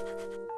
You.